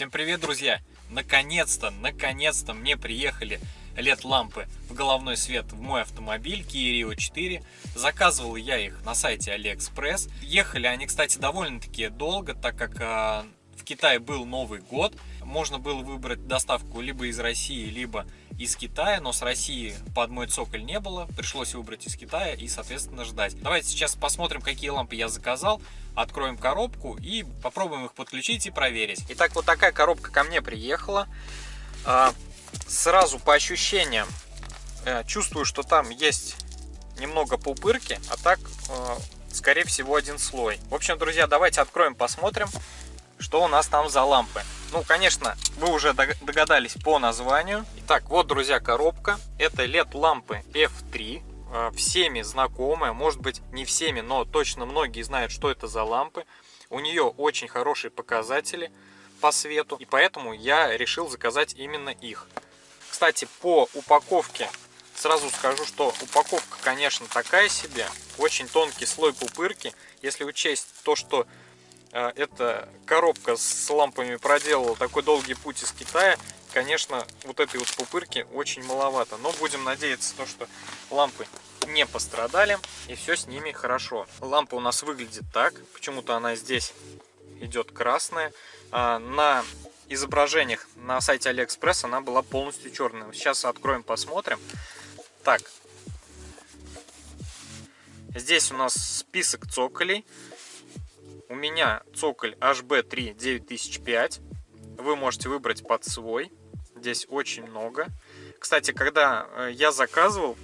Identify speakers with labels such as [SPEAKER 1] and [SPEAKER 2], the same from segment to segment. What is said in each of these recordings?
[SPEAKER 1] Всем привет, друзья! Наконец-то, наконец-то мне приехали LED-лампы в головной свет в мой автомобиль Kia Rio 4. Заказывал я их на сайте AliExpress. Ехали они, кстати, довольно-таки долго, так как а, в Китае был Новый год. Можно было выбрать доставку либо из России, либо из Китая, но с России под мой цоколь не было, пришлось выбрать из Китая и, соответственно, ждать. Давайте сейчас посмотрим, какие лампы я заказал, откроем коробку и попробуем их подключить и проверить. Итак, вот такая коробка ко мне приехала. А, сразу по ощущениям э, чувствую, что там есть немного пупырки, а так, э, скорее всего, один слой. В общем, друзья, давайте откроем, посмотрим, что у нас там за лампы. Ну, конечно, вы уже догадались по названию. Итак, вот, друзья, коробка. Это LED-лампы F3. Э, всеми знакомая, может быть не всеми, но точно многие знают, что это за лампы. У нее очень хорошие показатели по свету, и поэтому я решил заказать именно их. Кстати, по упаковке сразу скажу, что упаковка, конечно, такая себе. Очень тонкий слой пупырки. Если учесть то, что эта коробка с лампами проделала такой долгий путь из Китая, конечно, вот этой вот пупырки очень маловато. Но будем надеяться, то, что лампы не пострадали и все с ними хорошо. Лампа у нас выглядит так, почему-то она здесь идет красная. А на изображениях на сайте Алиэкспресс она была полностью черная. Сейчас откроем, посмотрим. Так, здесь у нас список цоколей. У меня цоколь HB3 9005. Вы можете выбрать под свой. Здесь очень много. Кстати, когда э, я заказывал,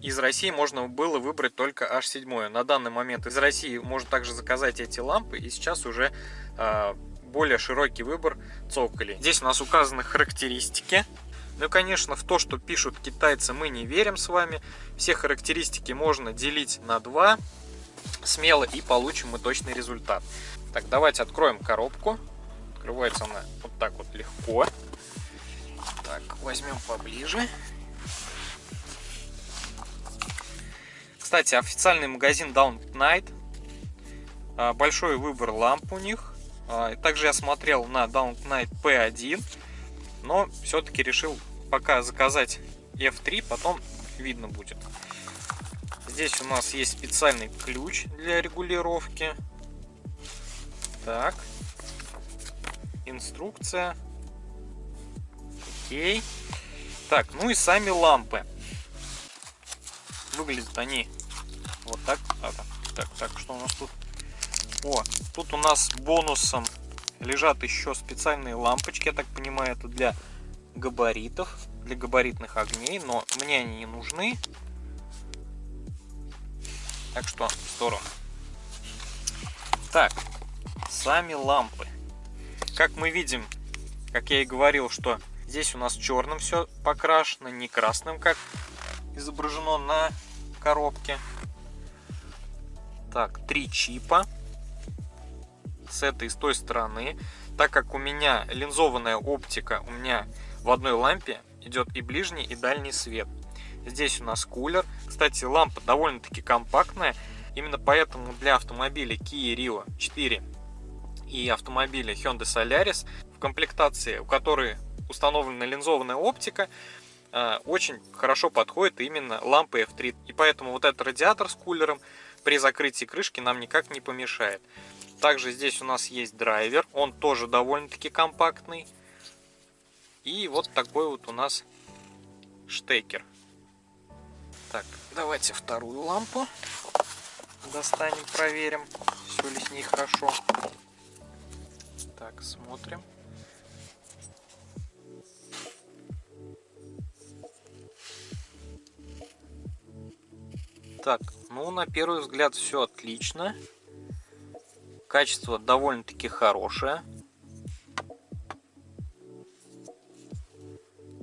[SPEAKER 1] из России можно было выбрать только H7. На данный момент из России можно также заказать эти лампы. И сейчас уже э, более широкий выбор цоколей. Здесь у нас указаны характеристики. Ну и, конечно, в то, что пишут китайцы, мы не верим с вами. Все характеристики можно делить на 2 смело и получим мы точный результат. Так, давайте откроем коробку. Открывается она вот так вот легко. Так, возьмем поближе. Кстати, официальный магазин Down Night. А, большой выбор ламп у них. А, также я смотрел на Down Night P1. Но все-таки решил пока заказать F3, потом видно будет. Здесь у нас есть специальный ключ для регулировки. Так. Инструкция. Окей. Так, ну и сами лампы. Выглядят они вот так. Так, так, так, что у нас тут? О, тут у нас бонусом лежат еще специальные лампочки. Я так понимаю, это для габаритов, для габаритных огней. Но мне они не нужны. Так что в сторону. Так, сами лампы. Как мы видим, как я и говорил, что здесь у нас черным все покрашено, не красным, как изображено на коробке. Так, три чипа с этой и с той стороны. Так как у меня линзованная оптика, у меня в одной лампе идет и ближний, и дальний свет. Здесь у нас кулер. Кстати, лампа довольно-таки компактная. Именно поэтому для автомобиля Kia Rio 4 и автомобиля Hyundai Solaris в комплектации, у которой установлена линзованная оптика, э, очень хорошо подходит именно лампа F3. И поэтому вот этот радиатор с кулером при закрытии крышки нам никак не помешает. Также здесь у нас есть драйвер, он тоже довольно-таки компактный. И вот такой вот у нас штекер. Так, давайте вторую лампу достанем, проверим, все ли с ней хорошо. Так, смотрим. Так, ну на первый взгляд все отлично. Качество довольно-таки хорошее.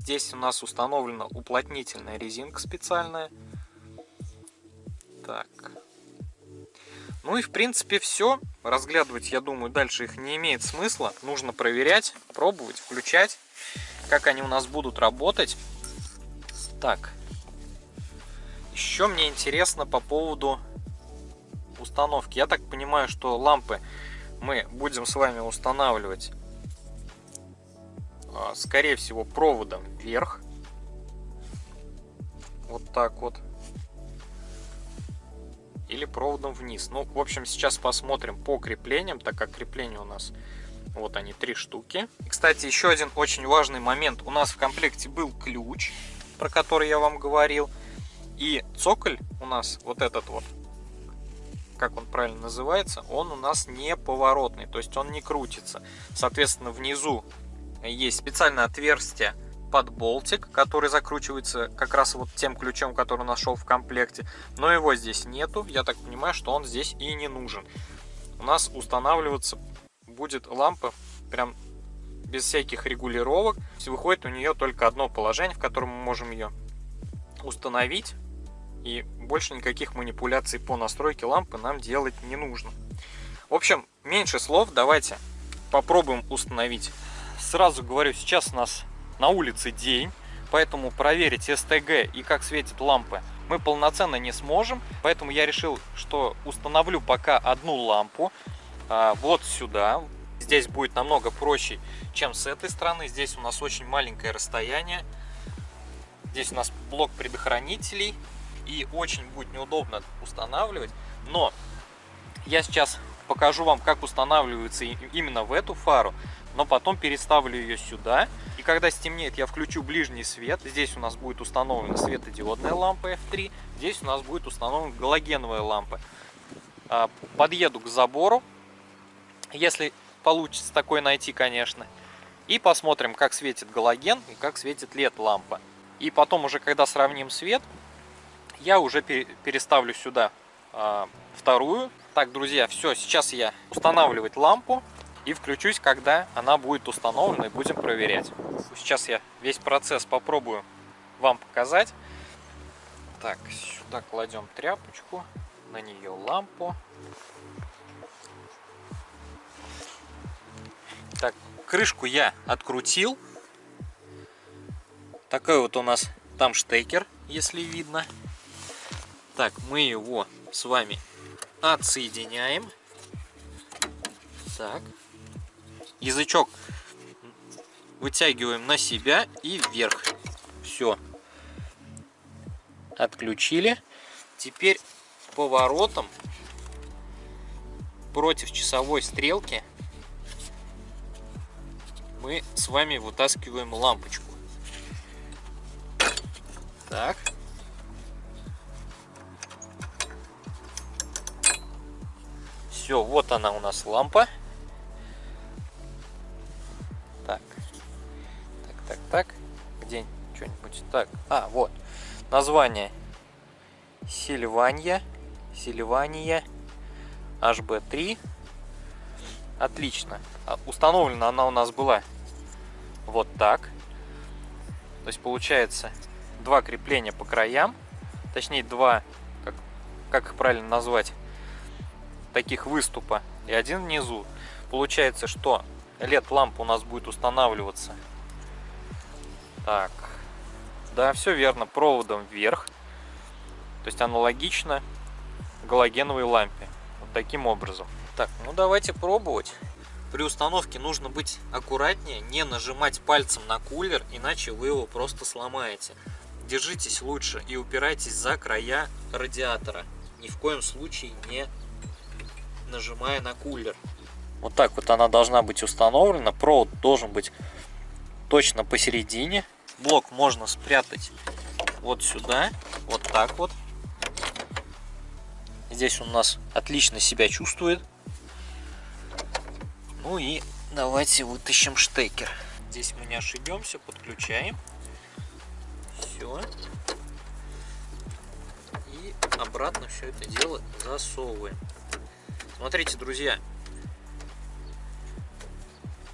[SPEAKER 1] Здесь у нас установлена уплотнительная резинка специальная. Так. Ну и в принципе все. Разглядывать, я думаю, дальше их не имеет смысла. Нужно проверять, пробовать, включать, как они у нас будут работать. Так. Еще мне интересно по поводу установки. Я так понимаю, что лампы мы будем с вами устанавливать, скорее всего, проводом вверх. Вот так вот. Или проводом вниз. Ну, в общем, сейчас посмотрим по креплениям, так как крепления у нас вот они, три штуки. И, кстати, еще один очень важный момент. У нас в комплекте был ключ, про который я вам говорил. И цоколь у нас, вот этот вот, как он правильно называется, он у нас не поворотный, то есть он не крутится. Соответственно, внизу есть специальное отверстие под болтик, который закручивается как раз вот тем ключом, который нашел в комплекте. Но его здесь нету, я так понимаю, что он здесь и не нужен. У нас устанавливаться будет лампа прям без всяких регулировок. Выходит у нее только одно положение, в котором мы можем ее установить. И больше никаких манипуляций по настройке лампы нам делать не нужно. В общем, меньше слов, давайте попробуем установить. Сразу говорю, сейчас у нас на улице день, поэтому проверить СТГ и как светит лампы мы полноценно не сможем. Поэтому я решил, что установлю пока одну лампу а, вот сюда. Здесь будет намного проще, чем с этой стороны. Здесь у нас очень маленькое расстояние. Здесь у нас блок предохранителей. И очень будет неудобно устанавливать. Но я сейчас покажу вам, как устанавливается именно в эту фару. Но потом переставлю ее сюда. И когда стемнеет, я включу ближний свет. Здесь у нас будет установлена светодиодная лампа F3. Здесь у нас будет установлена галогеновая лампа. А, подъеду к забору если получится такой найти, конечно. И посмотрим, как светит галоген и как светит LED-лампа. И потом уже, когда сравним свет, я уже переставлю сюда э, вторую. Так, друзья, все, сейчас я устанавливать лампу и включусь, когда она будет установлена и будем проверять. Сейчас я весь процесс попробую вам показать. Так, сюда кладем тряпочку, на нее лампу. Так, крышку я открутил. Такой вот у нас там штекер, если видно. Так, мы его с вами отсоединяем. Так. Язычок вытягиваем на себя и вверх. Все. Отключили. Теперь поворотом против часовой стрелки мы с вами вытаскиваем лампочку. Так. Все, вот она у нас лампа. Что-нибудь? Так. А, вот. Название. Сильвания. Сильвания. HB3. Отлично. А, установлена она у нас была вот так. То есть получается два крепления по краям. Точнее два, как, как их правильно назвать, таких выступа. И один внизу. Получается, что LED-лампа у нас будет устанавливаться. Так. Да, все верно. Проводом вверх. То есть аналогично галогеновой лампе. Вот таким образом. Так, ну давайте пробовать. При установке нужно быть аккуратнее, не нажимать пальцем на кулер, иначе вы его просто сломаете. Держитесь лучше и упирайтесь за края радиатора. Ни в коем случае не нажимая на кулер. Вот так вот она должна быть установлена. Провод должен быть точно посередине. Блок можно спрятать вот сюда, вот так вот. Здесь он у нас отлично себя чувствует. Ну и давайте вытащим штекер. Здесь мы не ошибемся, подключаем. Все. И обратно все это дело засовываем. Смотрите, друзья.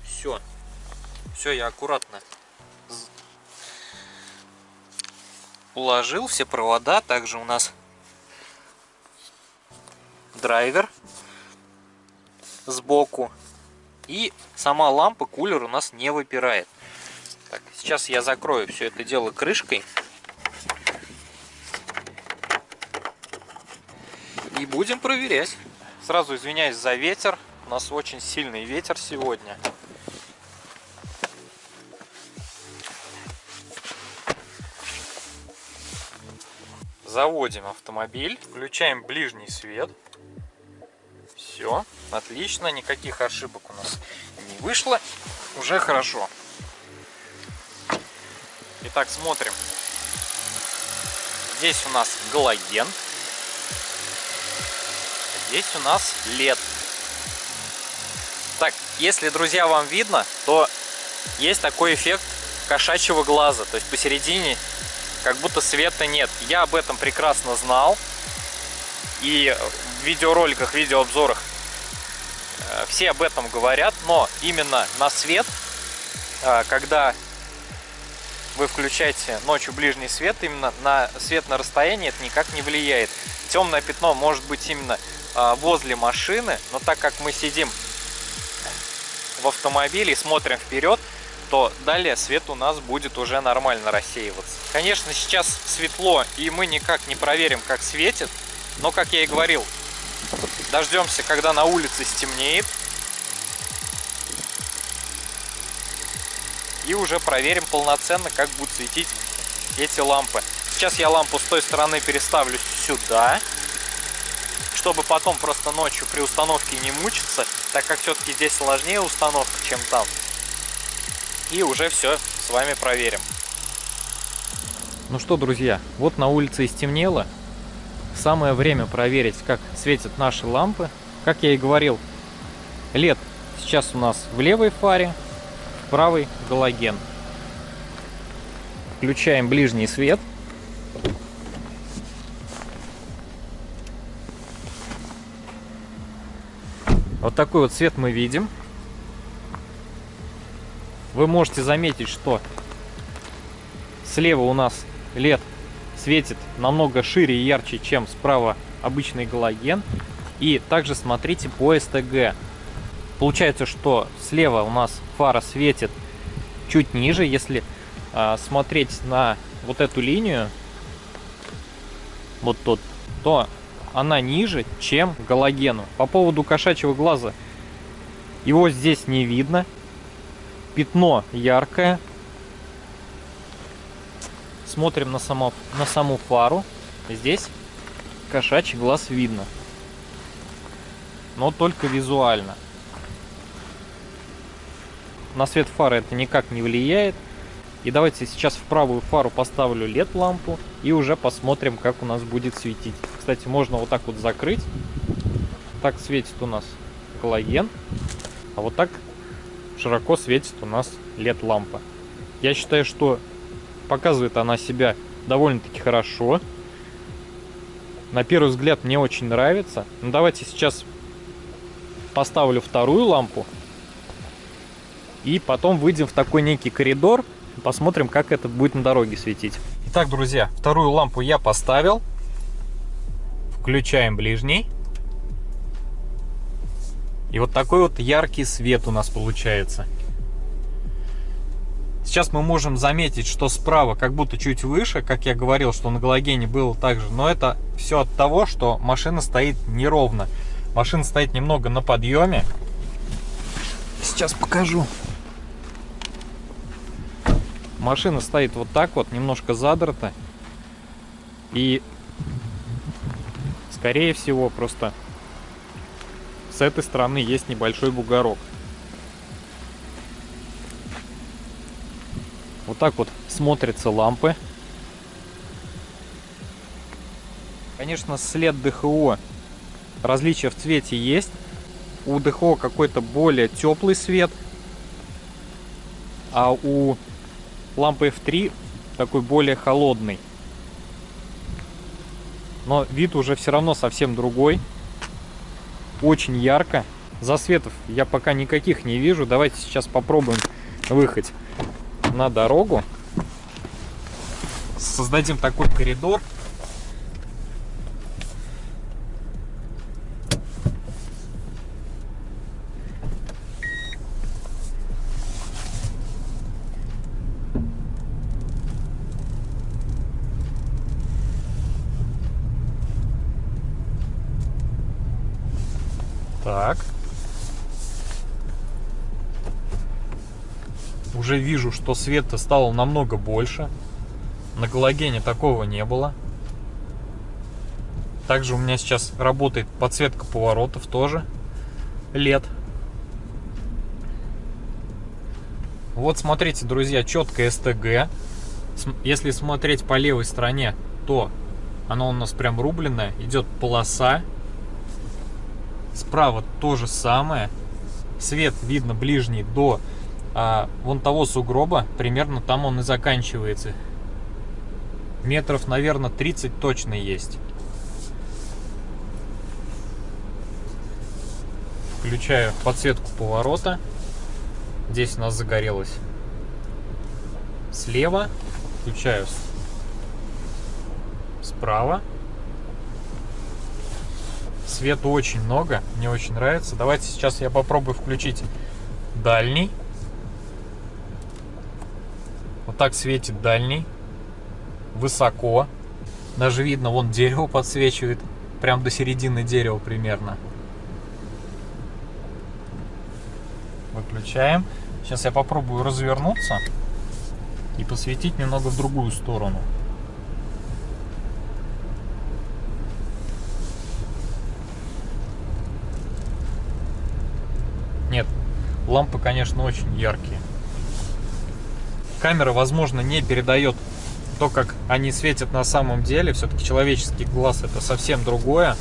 [SPEAKER 1] Все. Все, я аккуратно уложил все провода. Также у нас драйвер сбоку. И сама лампа, кулер у нас не выпирает. Так, сейчас я закрою все это дело крышкой. И будем проверять. Сразу извиняюсь за ветер. У нас очень сильный ветер сегодня. Заводим автомобиль, включаем ближний свет. Все, отлично, никаких ошибок у нас не вышло. Уже хорошо. Итак, смотрим. Здесь у нас галоген. Здесь у нас лед. Так, если, друзья, вам видно, то есть такой эффект кошачьего глаза. То есть посередине как будто света нет. Я об этом прекрасно знал. И в видеороликах, видеообзорах э, все об этом говорят. Но именно на свет, э, когда вы включаете ночью ближний свет, именно на свет на расстоянии это никак не влияет. Темное пятно может быть именно а, возле машины, но так как мы сидим в автомобиле и смотрим вперед, то далее свет у нас будет уже нормально рассеиваться. Конечно, сейчас светло, и мы никак не проверим, как светит, но, как я и говорил, дождемся, когда на улице стемнеет, и уже проверим полноценно, как будут светить эти лампы. Сейчас я лампу с той стороны переставлю сюда, чтобы потом просто ночью при установке не мучиться, так как все-таки здесь сложнее установка, чем там. И уже все с вами проверим. Ну что, друзья, вот на улице и стемнело. Самое время проверить, как светят наши лампы. Как я и говорил, LED сейчас у нас в левой фаре, правый галоген. Включаем ближний свет. Вот такой вот свет мы видим. Вы можете заметить, что слева у нас LED светит намного шире и ярче, чем справа обычный галоген. И также смотрите по СТГ. Получается, что слева у нас фара светит чуть ниже, если а, смотреть на вот эту линию, вот тут, то она ниже, чем галогену. По поводу кошачьего глаза, его здесь не видно. Пятно яркое. Смотрим на, само, на саму фару. Здесь кошачий глаз видно. Но только визуально на свет фары это никак не влияет. И давайте сейчас в правую фару поставлю LED лампу и уже посмотрим, как у нас будет светить. Кстати, можно вот так вот закрыть. Так светит у нас галоген. А вот так широко светит у нас LED лампа. Я считаю, что показывает она себя довольно-таки хорошо. На первый взгляд мне очень нравится. Ну, давайте сейчас поставлю вторую лампу и потом выйдем в такой некий коридор, посмотрим, как это будет на дороге светить. Итак, друзья, вторую лампу я поставил. Включаем ближний. И вот такой вот яркий свет у нас получается. Сейчас мы можем заметить, что справа как будто чуть выше, как я говорил, что на галогене было так же. Но это все от того, что машина стоит неровно. Машина стоит немного на подъеме. Сейчас покажу. Машина стоит вот так вот, немножко задрата. И, скорее всего, просто с этой стороны есть небольшой бугорок. Вот так вот смотрятся лампы. Конечно, след ДХО. Различия в цвете есть. У ДХО какой-то более теплый свет. А у лампы F3 такой более холодный. Но вид уже все равно совсем другой. Очень ярко. Засветов я пока никаких не вижу. Давайте сейчас попробуем выехать на дорогу. Создадим такой коридор. Так. Уже вижу, что света стало намного больше. На галогене такого не было. Также у меня сейчас работает подсветка поворотов тоже. Лет. Вот смотрите, друзья, четко СТГ. Если смотреть по левой стороне, то оно у нас прям рубленное. Идет полоса Справа то же самое. Свет видно ближний до а, вон того сугроба. Примерно там он и заканчивается. Метров, наверное, 30 точно есть. Включаю подсветку поворота. Здесь у нас загорелось слева. Включаю справа. Света очень много, мне очень нравится. Давайте сейчас я попробую включить дальний. Вот так светит дальний. Высоко. Даже видно, вон дерево подсвечивает. Прям до середины дерева примерно. Выключаем. Сейчас я попробую развернуться и посветить немного в другую сторону. Нет, лампы, конечно, очень яркие. Камера, возможно, не передает то, как они светят на самом деле. Все-таки человеческий глаз это совсем другое.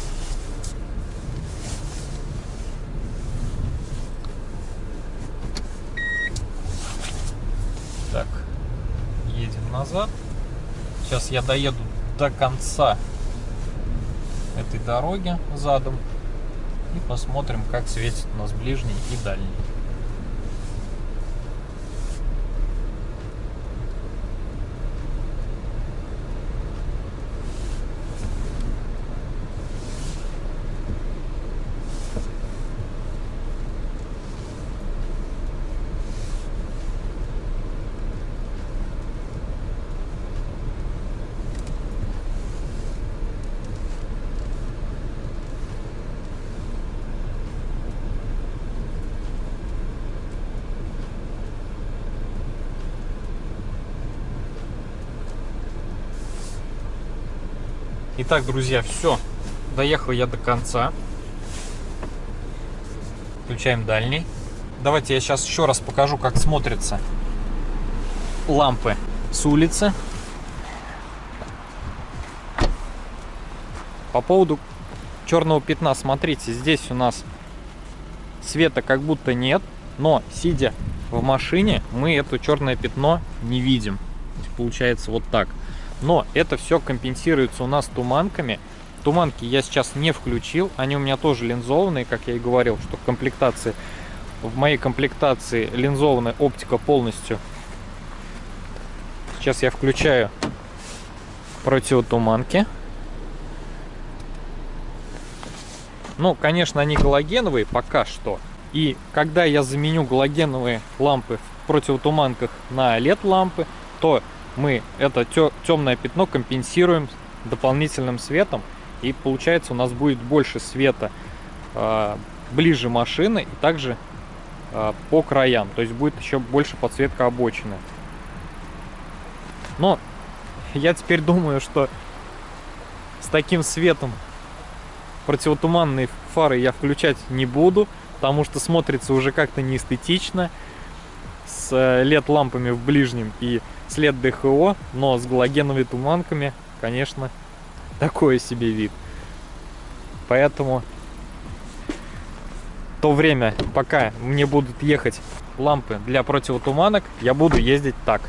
[SPEAKER 1] Так, едем назад. Сейчас я доеду до конца этой дороги задом и посмотрим, как светит у нас ближний и дальний. Итак, друзья, все. Доехал я до конца. Включаем дальний. Давайте я сейчас еще раз покажу, как смотрятся лампы с улицы. По поводу черного пятна, смотрите, здесь у нас света как будто нет, но сидя в машине, мы это черное пятно не видим. Получается вот так. Но это все компенсируется у нас туманками. Туманки я сейчас не включил, они у меня тоже линзованные, как я и говорил, что в комплектации, в моей комплектации линзованная оптика полностью. Сейчас я включаю противотуманки. Ну, конечно, они галогеновые пока что. И когда я заменю галогеновые лампы в противотуманках на LED-лампы, то мы это темное пятно компенсируем дополнительным светом. И получается у нас будет больше света э, ближе машины и также э, по краям. То есть будет еще больше подсветка обочины. Но я теперь думаю, что с таким светом противотуманные фары я включать не буду, потому что смотрится уже как-то неэстетично с LED-лампами в ближнем и след ДХО, но с галогеновыми туманками, конечно, такой себе вид. Поэтому то время, пока мне будут ехать лампы для противотуманок, я буду ездить так.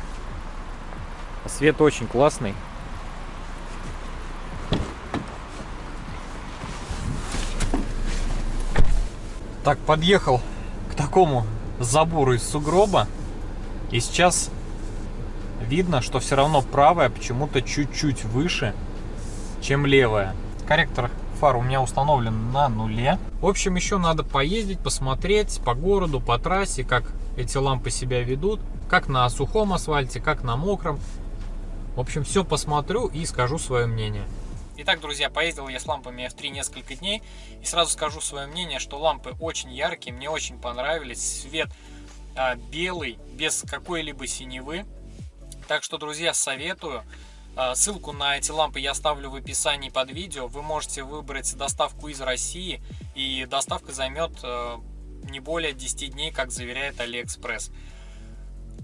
[SPEAKER 1] Свет очень классный. Так, подъехал к такому забору из сугроба. И сейчас видно, что все равно правая почему-то чуть-чуть выше, чем левая. Корректор фар у меня установлен на нуле. В общем, еще надо поездить, посмотреть по городу, по трассе, как эти лампы себя ведут, как на сухом асфальте, как на мокром. В общем, все посмотрю и скажу свое мнение. Итак, друзья, поездил я с лампами F3 несколько дней и сразу скажу свое мнение, что лампы очень яркие, мне очень понравились, свет а, белый, без какой-либо синевы. Так что, друзья, советую. А, ссылку на эти лампы я оставлю в описании под видео. Вы можете выбрать доставку из России, и доставка займет э, не более 10 дней, как заверяет Алиэкспресс.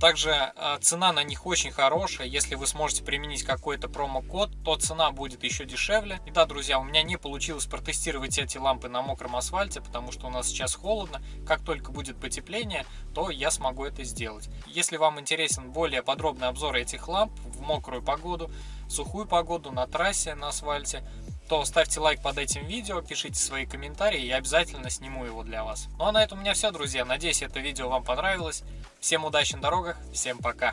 [SPEAKER 1] Также э, цена на них очень хорошая. Если вы сможете применить какой-то промокод, то цена будет еще дешевле. И да, друзья, у меня не получилось протестировать эти лампы на мокром асфальте, потому что у нас сейчас холодно. Как только будет потепление, то я смогу это сделать. Если вам интересен более подробный обзор этих ламп в мокрую погоду, сухую погоду, на трассе, на асфальте, то ставьте лайк под этим видео, пишите свои комментарии, и обязательно сниму его для вас. Ну а на этом у меня все, друзья. Надеюсь, это видео вам понравилось. Всем удачи на дорогах, всем пока!